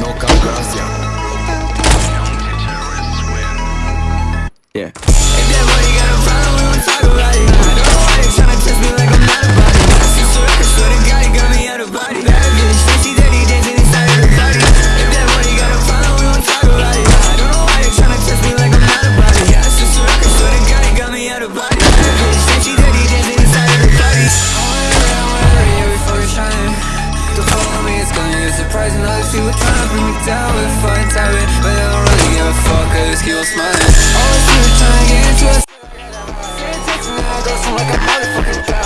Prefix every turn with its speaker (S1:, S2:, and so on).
S1: no calculación. Yeah.
S2: surprising All these people trying to bring me down with fine tiring But I don't really give a fuck, I just keep on smiling. All these people trying to get into us Send texts and I go like a motherfucking